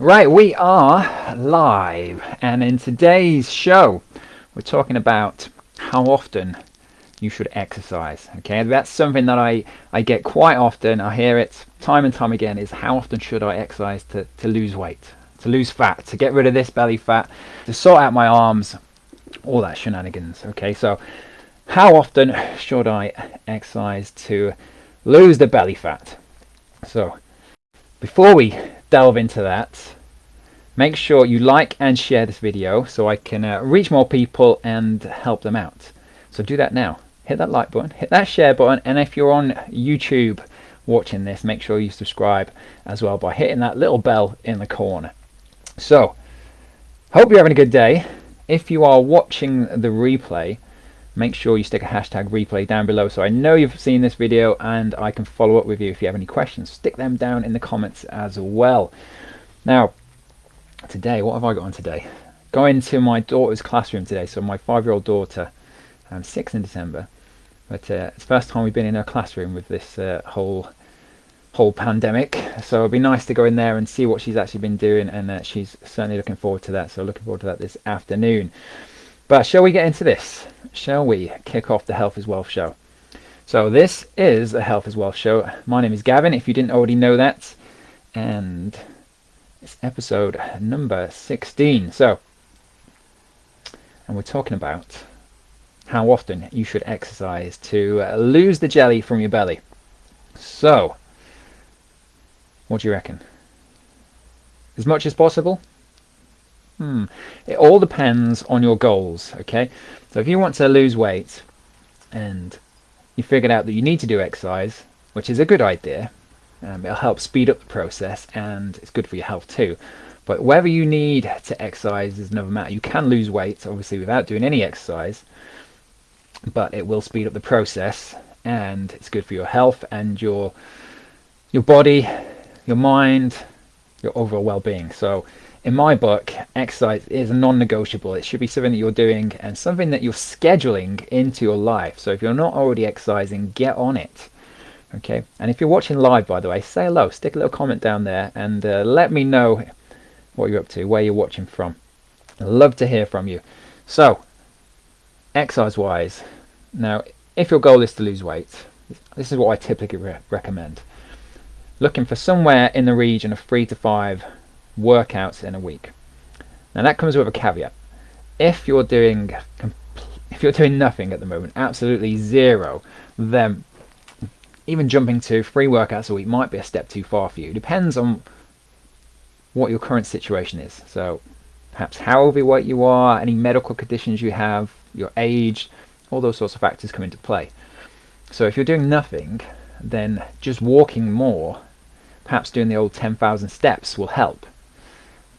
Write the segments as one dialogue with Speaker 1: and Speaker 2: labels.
Speaker 1: Right, we are live, and in today's show, we're talking about how often you should exercise. Okay, that's something that I, I get quite often. I hear it time and time again is how often should I exercise to, to lose weight, to lose fat, to get rid of this belly fat, to sort out my arms, all that shenanigans. Okay, so how often should I exercise to lose the belly fat? So before we delve into that, make sure you like and share this video so I can uh, reach more people and help them out. So do that now. Hit that like button, hit that share button, and if you're on YouTube watching this, make sure you subscribe as well by hitting that little bell in the corner. So, hope you're having a good day. If you are watching the replay, make sure you stick a hashtag replay down below so I know you've seen this video and I can follow up with you if you have any questions. Stick them down in the comments as well. Now, today, what have I got on today? Going to my daughter's classroom today. So my five-year-old daughter, um, 6 in December, but uh, it's the first time we've been in her classroom with this uh, whole whole pandemic. So it'll be nice to go in there and see what she's actually been doing, and uh, she's certainly looking forward to that. So looking forward to that this afternoon. But shall we get into this? Shall we kick off the Health is Wealth show? So this is the Health is Wealth show. My name is Gavin, if you didn't already know that. And it's episode number 16. So, and we're talking about how often you should exercise to uh, lose the jelly from your belly. So, what do you reckon? As much as possible? Hmm. It all depends on your goals, okay? So if you want to lose weight and you figured out that you need to do exercise, which is a good idea, um, it'll help speed up the process and it's good for your health too. But whether you need to exercise is another matter. You can lose weight, obviously, without doing any exercise, but it will speed up the process and it's good for your health and your your body, your mind, your overall well-being. So in my book, exercise is non-negotiable. It should be something that you're doing and something that you're scheduling into your life. So if you're not already exercising, get on it. Okay, and if you're watching live, by the way, say hello, stick a little comment down there and uh, let me know what you're up to, where you're watching from. I'd love to hear from you. So, exercise-wise, now, if your goal is to lose weight, this is what I typically re recommend. Looking for somewhere in the region of three to five workouts in a week. Now that comes with a caveat. If you're doing if you're doing nothing at the moment, absolutely zero, then even jumping to three workouts a week might be a step too far for you. It Depends on what your current situation is. So perhaps how overweight you are, any medical conditions you have, your age, all those sorts of factors come into play. So if you're doing nothing, then just walking more, perhaps doing the old 10,000 steps will help.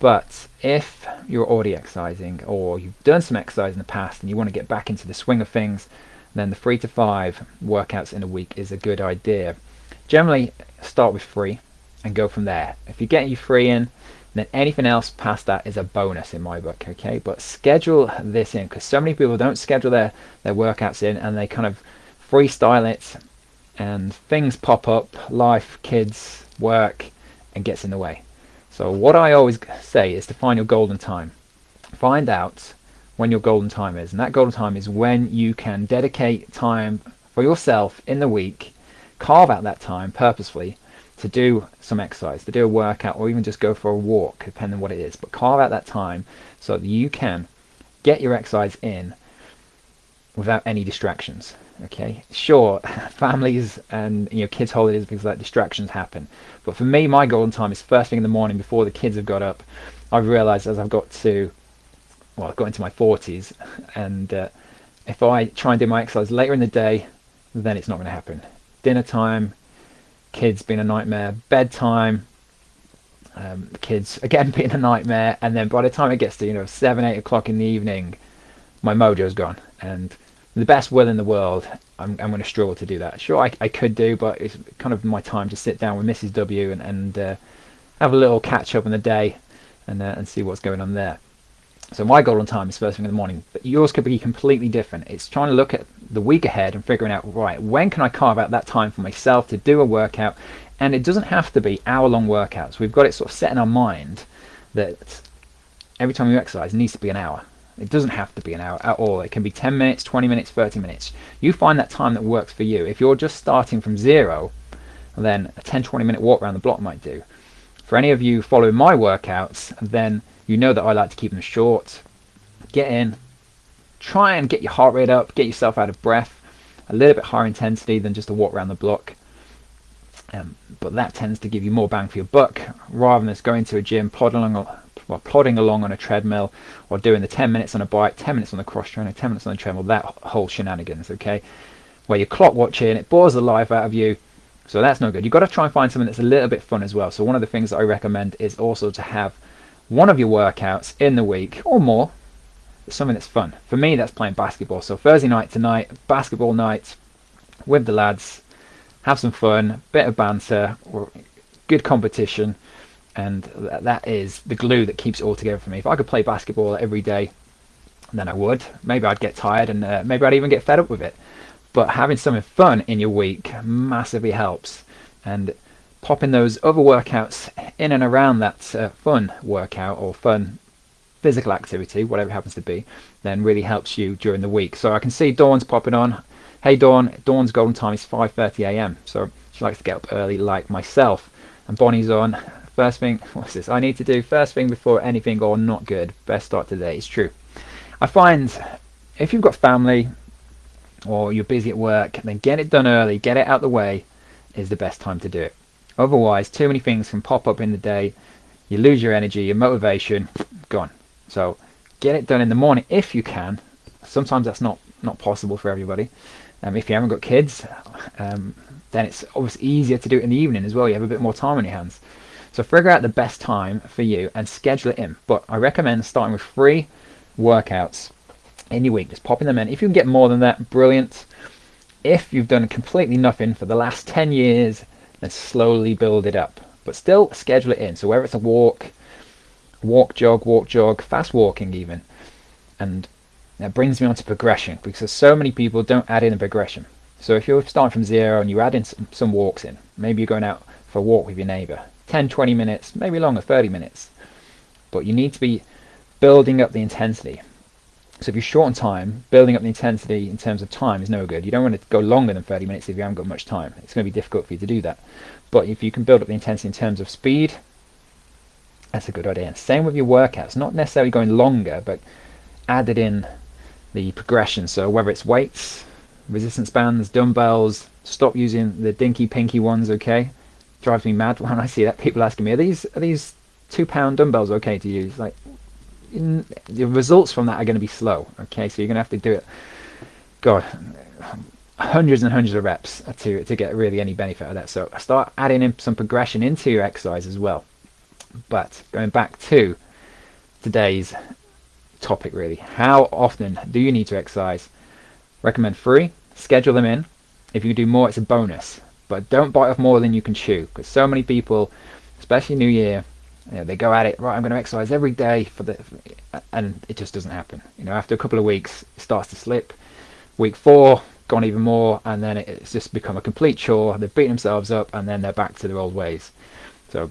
Speaker 1: But if you're already exercising or you've done some exercise in the past and you want to get back into the swing of things, then the three to five workouts in a week is a good idea. Generally, start with three and go from there. If you get your three in, then anything else past that is a bonus in my book, okay? But schedule this in because so many people don't schedule their, their workouts in and they kind of freestyle it and things pop up, life, kids, work, and gets in the way. So what I always say is to find your golden time. Find out when your golden time is. And that golden time is when you can dedicate time for yourself in the week, carve out that time purposefully to do some exercise, to do a workout, or even just go for a walk, depending on what it is. But carve out that time so that you can get your exercise in without any distractions. Okay, sure, families and you know kids' holidays because that distractions happen. But for me, my golden time is first thing in the morning before the kids have got up. I've realised as I've got to, well, I've got into my 40s, and uh, if I try and do my exercise later in the day, then it's not going to happen. Dinner time, kids being a nightmare, bedtime, um, kids again being a nightmare, and then by the time it gets to you know seven, eight o'clock in the evening, my mojo's gone, and the best will in the world, I'm, I'm going to struggle to do that. Sure, I, I could do, but it's kind of my time to sit down with Mrs. W and, and uh, have a little catch up in the day and uh, and see what's going on there. So my golden time is first thing in the morning, but yours could be completely different. It's trying to look at the week ahead and figuring out, right, when can I carve out that time for myself to do a workout? And it doesn't have to be hour-long workouts. We've got it sort of set in our mind that every time you exercise it needs to be an hour. It doesn't have to be an hour at all. It can be 10 minutes, 20 minutes, 30 minutes. You find that time that works for you. If you're just starting from zero, then a 10 20 minute walk around the block might do. For any of you following my workouts, then you know that I like to keep them short. Get in, try and get your heart rate up, get yourself out of breath, a little bit higher intensity than just a walk around the block. Um, but that tends to give you more bang for your buck rather than just going to a gym, plodding along, well, plodding along on a treadmill, or doing the 10 minutes on a bike, 10 minutes on the cross trainer, 10 minutes on the treadmill. That whole shenanigans, okay? Where you're clock watching, it bores the life out of you. So that's no good. You've got to try and find something that's a little bit fun as well. So one of the things that I recommend is also to have one of your workouts in the week or more, something that's fun. For me, that's playing basketball. So Thursday night tonight, basketball night with the lads, have some fun, bit of banter, good competition, and that is the glue that keeps it all together for me. If I could play basketball every day, then I would. Maybe I'd get tired and uh, maybe I'd even get fed up with it. But having something fun in your week massively helps. And popping those other workouts in and around that uh, fun workout or fun physical activity, whatever it happens to be, then really helps you during the week. So I can see Dawn's popping on. Hey Dawn, Dawn's golden time is 5.30 a.m. So she likes to get up early like myself. And Bonnie's on. First thing, what's this? I need to do first thing before anything or not good. Best start today. It's true. I find if you've got family or you're busy at work, then get it done early, get it out the way is the best time to do it. Otherwise, too many things can pop up in the day. You lose your energy, your motivation, gone. So get it done in the morning if you can. Sometimes that's not, not possible for everybody. Um, if you haven't got kids, um, then it's obviously easier to do it in the evening as well. You have a bit more time on your hands. So figure out the best time for you and schedule it in. But I recommend starting with three workouts in your week, just popping them in. If you can get more than that, brilliant. If you've done completely nothing for the last 10 years, then slowly build it up. But still schedule it in. So whether it's a walk, walk, jog, walk, jog, fast walking even. And that brings me on to progression because so many people don't add in a progression. So if you're starting from zero and you add in some, some walks in, maybe you're going out for a walk with your neighbor, 10, 20 minutes, maybe longer, 30 minutes. But you need to be building up the intensity. So if you're short on time, building up the intensity in terms of time is no good. You don't want to go longer than 30 minutes if you haven't got much time. It's going to be difficult for you to do that. But if you can build up the intensity in terms of speed, that's a good idea. And same with your workouts, not necessarily going longer, but added in the progression. So whether it's weights, resistance bands, dumbbells, stop using the dinky pinky ones, okay? Drives me mad when I see that. People asking me, are these, are these two pound dumbbells okay to use? Like, the results from that are going to be slow. Okay, so you're going to have to do it. God, hundreds and hundreds of reps to to get really any benefit of that. So start adding in some progression into your exercise as well. But going back to today's topic, really, how often do you need to exercise? Recommend three. Schedule them in. If you do more, it's a bonus. But don't bite off more than you can chew, because so many people, especially New Year, you know, they go at it right. I'm going to exercise every day for the, and it just doesn't happen. You know, after a couple of weeks, it starts to slip. Week four, gone even more, and then it's just become a complete chore. They've beaten themselves up, and then they're back to their old ways. So,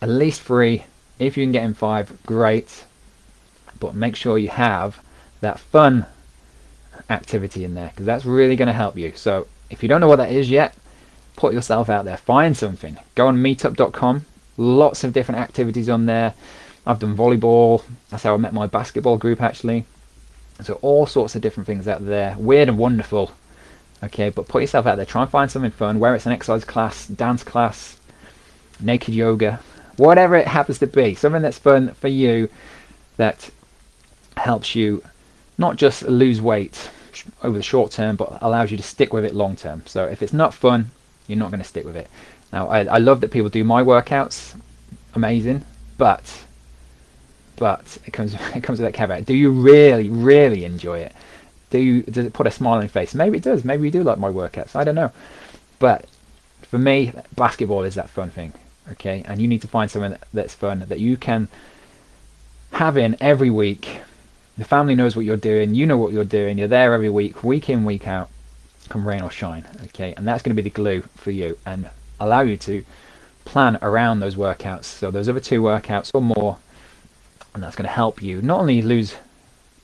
Speaker 1: at least three. If you can get in five, great. But make sure you have that fun activity in there because that's really going to help you. So, if you don't know what that is yet, put yourself out there. Find something. Go on meetup.com Lots of different activities on there. I've done volleyball. That's how I met my basketball group actually. So all sorts of different things out there. Weird and wonderful. Okay, but put yourself out there. Try and find something fun. Whether it's an exercise class, dance class, naked yoga, whatever it happens to be. Something that's fun for you that helps you not just lose weight over the short term, but allows you to stick with it long term. So if it's not fun, you're not going to stick with it. Now, I, I love that people do my workouts, amazing, but but it comes it comes with that caveat. Do you really, really enjoy it? Do you does it put a smile on your face? Maybe it does. Maybe you do like my workouts. I don't know. But for me, basketball is that fun thing. Okay, and you need to find something that's fun that you can have in every week. The family knows what you're doing. You know what you're doing. You're there every week, week in, week out, come rain or shine. Okay, and that's going to be the glue for you. And allow you to plan around those workouts. So those other two workouts or more and that's going to help you not only lose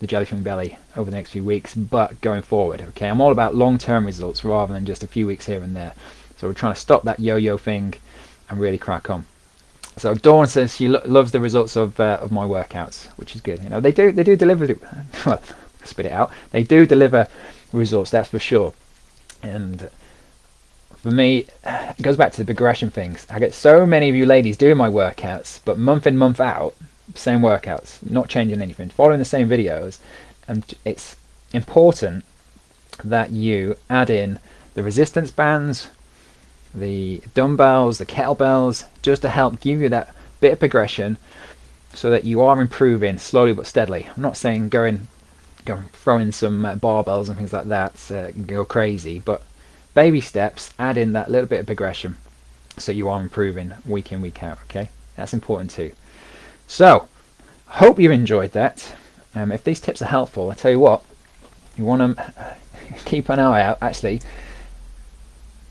Speaker 1: the jellyfin belly over the next few weeks but going forward okay? I'm all about long-term results rather than just a few weeks here and there. So we're trying to stop that yo-yo thing and really crack on. So Dawn says she lo loves the results of uh, of my workouts which is good. You know they do they do deliver well spit it out. They do deliver results that's for sure. And for me, it goes back to the progression things. I get so many of you ladies doing my workouts, but month in, month out, same workouts, not changing anything, following the same videos. And it's important that you add in the resistance bands, the dumbbells, the kettlebells, just to help give you that bit of progression so that you are improving slowly but steadily. I'm not saying going, going throwing some uh, barbells and things like that, uh, go crazy, but baby steps, add in that little bit of progression so you are improving week in, week out, okay? That's important too. So, hope you enjoyed that. Um, if these tips are helpful, I tell you what, you want to keep an eye out. Actually,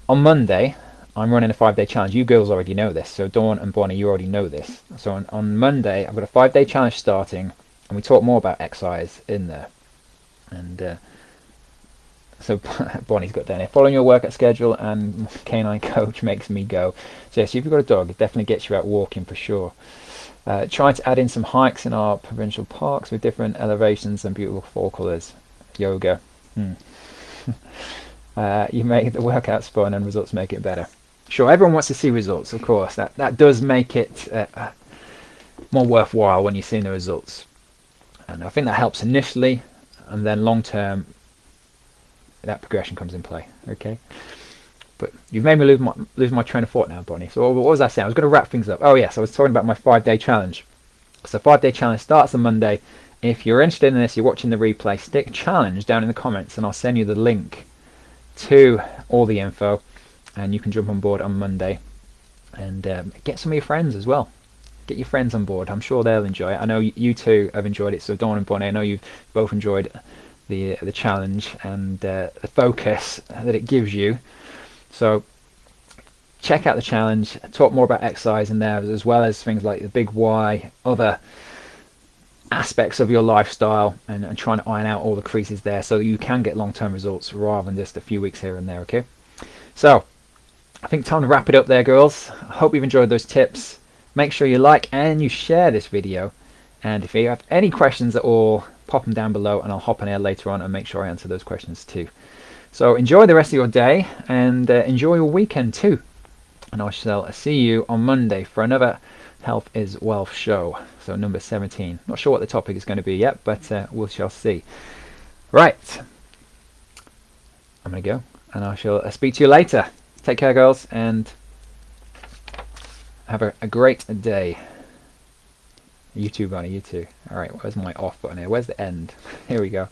Speaker 1: on Monday, I'm running a five-day challenge. You girls already know this, so Dawn and Bonnie, you already know this. So on, on Monday, I've got a five-day challenge starting, and we talk more about exercise in there. And uh, so Bonnie's got down here. Following your workout schedule and canine coach makes me go. So yes, if you've got a dog, it definitely gets you out walking for sure. Uh, trying to add in some hikes in our provincial parks with different elevations and beautiful fall colours. Yoga. Hmm. uh, you make the workouts fun and results make it better. Sure, everyone wants to see results, of course. That that does make it uh more worthwhile when you're seeing the results. And I think that helps initially, and then long term, that progression comes in play. Okay. But you've made me lose my lose my train of thought now, Bonnie. So what was I saying? I was going to wrap things up. Oh yes, I was talking about my five day challenge. So five day challenge starts on Monday. If you're interested in this, you're watching the replay, stick challenge down in the comments and I'll send you the link to all the info and you can jump on board on Monday and um, get some of your friends as well. Get your friends on board. I'm sure they'll enjoy it. I know you two have enjoyed it. So Dawn and Bonnie, I know you've both enjoyed the the challenge and uh, the focus that it gives you. So check out the challenge. Talk more about exercise in there as well as things like the big why, other aspects of your lifestyle, and, and trying to iron out all the creases there so you can get long-term results rather than just a few weeks here and there. Okay. So I think time to wrap it up there, girls. I hope you've enjoyed those tips. Make sure you like and you share this video. And if you have any questions at all, pop them down below and I'll hop on air later on and make sure I answer those questions too. So enjoy the rest of your day and uh, enjoy your weekend too. And I shall see you on Monday for another Health is Wealth show. So number 17. Not sure what the topic is going to be yet, but uh, we shall see. Right. I'm going to go and I shall uh, speak to you later. Take care, girls, and have a, a great day. You too, Bunny, you too. Alright, where's my off button here? Where's the end? Here we go.